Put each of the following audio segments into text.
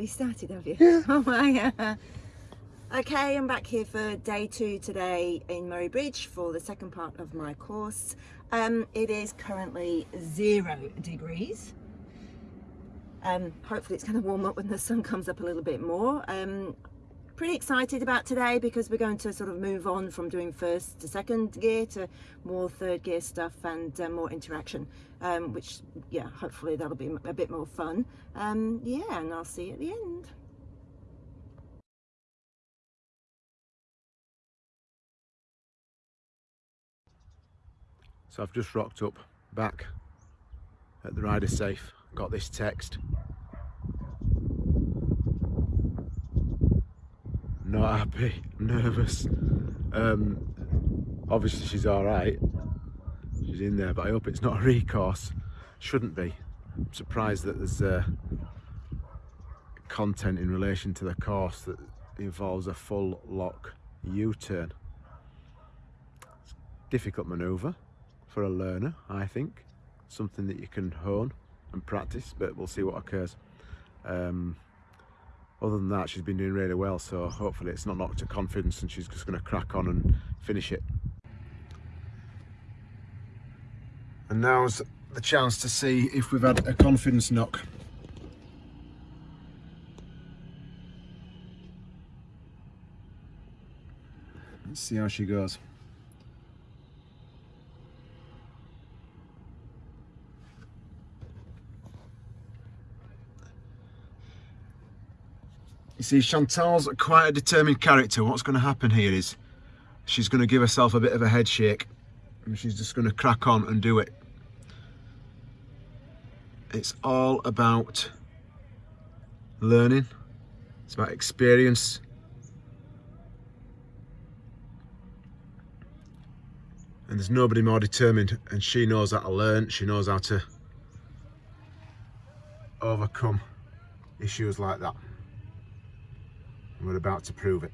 You started, have you? Yeah. Oh my. okay, I'm back here for day two today in Murray Bridge for the second part of my course. Um, it is currently zero degrees. Um, hopefully it's going to warm up when the sun comes up a little bit more. Um, pretty excited about today because we're going to sort of move on from doing first to second gear to more third gear stuff and uh, more interaction um, which yeah hopefully that'll be a bit more fun. Um, yeah and I'll see you at the end. So I've just rocked up back at the Rider Safe, got this text not happy, nervous. Um, obviously she's all right. She's in there, but I hope it's not a recourse. Shouldn't be. I'm surprised that there's uh, content in relation to the course that involves a full lock U-turn. Difficult manoeuvre for a learner, I think. Something that you can hone and practice, but we'll see what occurs. Um, other than that she's been doing really well so hopefully it's not knocked her confidence and she's just going to crack on and finish it. And now's the chance to see if we've had a confidence knock. Let's see how she goes see, Chantal's quite a determined character. What's going to happen here is she's going to give herself a bit of a head shake and she's just going to crack on and do it. It's all about learning. It's about experience. And there's nobody more determined and she knows how to learn. She knows how to overcome issues like that. And we're about to prove it.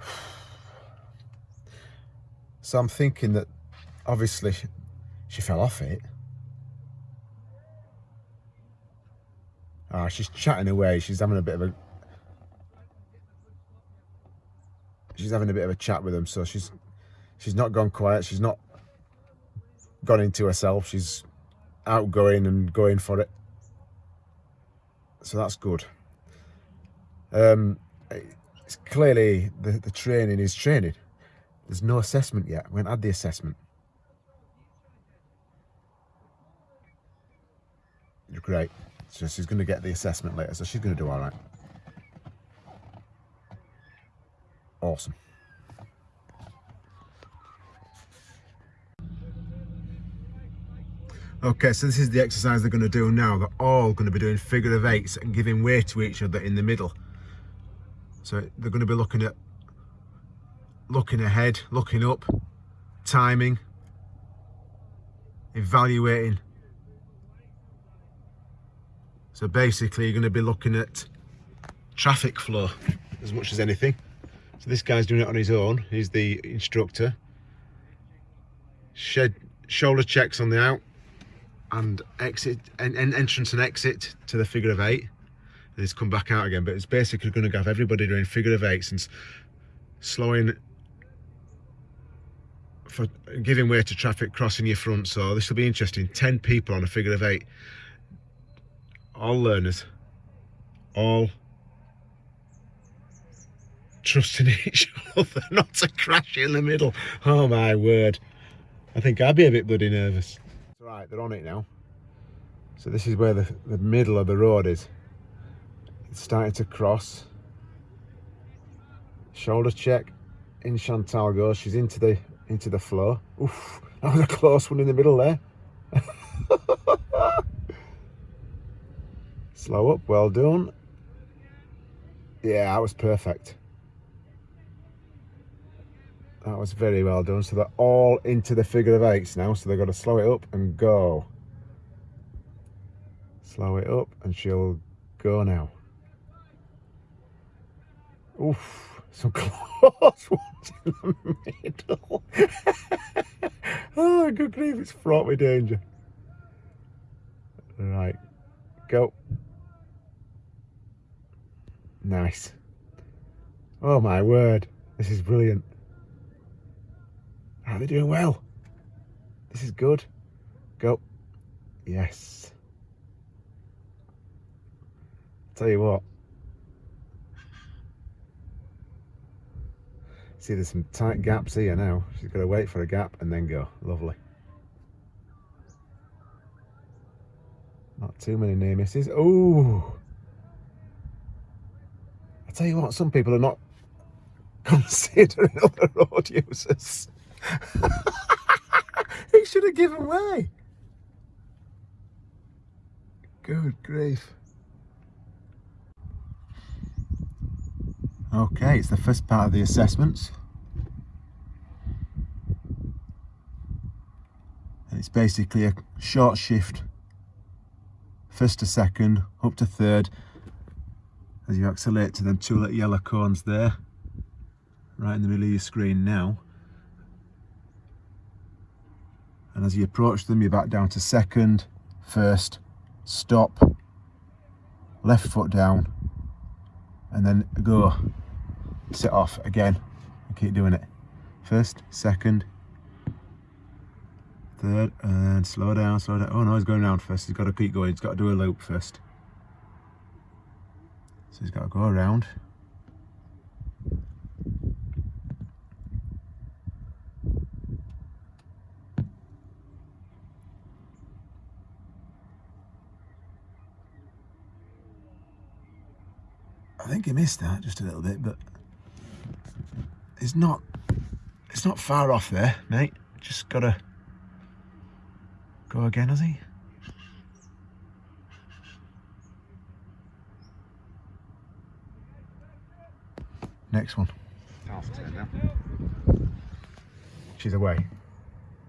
So I'm thinking that obviously she fell off it. Ah, she's chatting away. She's having a bit of a she's having a bit of a chat with him. So she's she's not gone quiet. She's not gone into herself. She's outgoing and going for it. So that's good. Um, it's clearly the, the training is training. There's no assessment yet. We haven't had the assessment. Great. So she's going to get the assessment later, so she's going to do all right. Awesome. Okay, so this is the exercise they're going to do now. They're all going to be doing figure of eights and giving way to each other in the middle. So they're going to be looking at looking ahead, looking up, timing, evaluating so basically you're going to be looking at traffic flow as much as anything. So this guy's doing it on his own. He's the instructor. Shed shoulder checks on the out and exit and, and entrance and exit to the figure of eight. And he's come back out again. But it's basically going to have everybody doing figure of eights and slowing for giving way to traffic crossing your front. So this will be interesting. 10 people on a figure of eight all learners, all trusting each other not to crash in the middle. Oh my word. I think I'd be a bit bloody nervous. Right, they're on it now. So this is where the, the middle of the road is. It's starting to cross. Shoulder check. In Chantal goes. She's into the into the flow. Oof, that was a close one in the middle there. Slow up, well done. Yeah, that was perfect. That was very well done. So they're all into the figure of eights now. So they've got to slow it up and go. Slow it up and she'll go now. Oof, some close ones in the middle. oh, good grief, it's fraught with danger. Right, go. Nice. Oh my word, this is brilliant. Are they doing well? This is good. Go. Yes. Tell you what. See, there's some tight gaps here now. She's got to wait for a gap and then go. Lovely. Not too many near misses. Oh! Tell you what, some people are not considering other road users. he should have given way. Good grief. Okay, it's the first part of the assessments. And it's basically a short shift, first to second, up to third, as you accelerate to them two little yellow cones there, right in the middle of your screen now. And as you approach them, you're back down to second, first, stop, left foot down, and then go sit off again and keep doing it. First second third and slow down slow down. Oh no he's going around first. He's got to keep going. He's got to do a loop first so he's got to go around I think he missed that just a little bit, but it's not it's not far off there, mate. Just gotta go again, has he? Next one. Half turn now. She's away.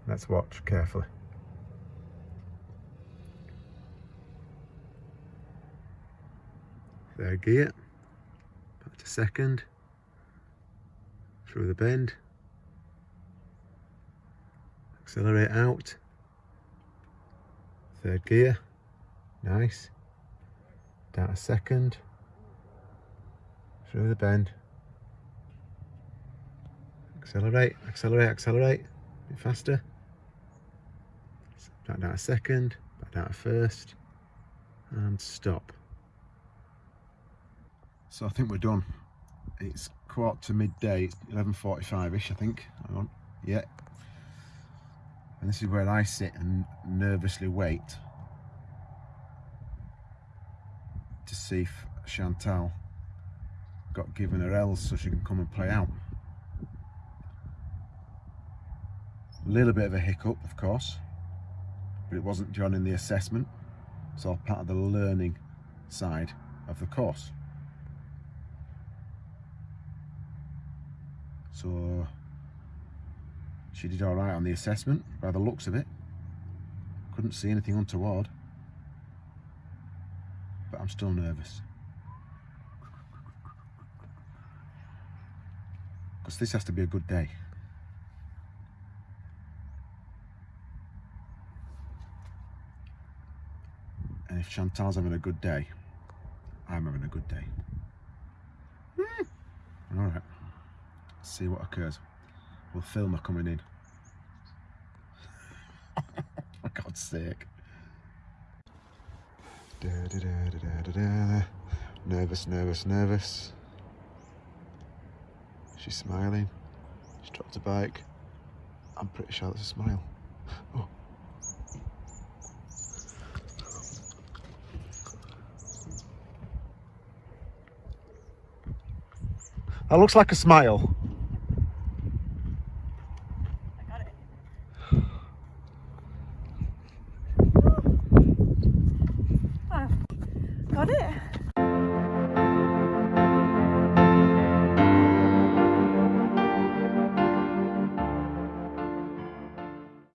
Let's watch carefully. Third gear Back to second through the bend accelerate out third gear nice down a second through the bend accelerate accelerate accelerate a bit faster back down a second back down a first and stop so I think we're done. It's quarter to midday, it's 11.45ish I think. Hang on, yeah. And this is where I sit and nervously wait to see if Chantal got given her L's so she can come and play out. A little bit of a hiccup, of course, but it wasn't joining the assessment. It's all part of the learning side of the course. So she did all right on the assessment by the looks of it. Couldn't see anything untoward. But I'm still nervous. Because this has to be a good day. And if Chantal's having a good day, I'm having a good day. Mm. All right see what occurs. We'll film her coming in. For God's sake. Da, da, da, nervous, nervous, nervous. She's smiling. She's dropped a bike. I'm pretty sure that's a smile. Oh. That looks like a smile.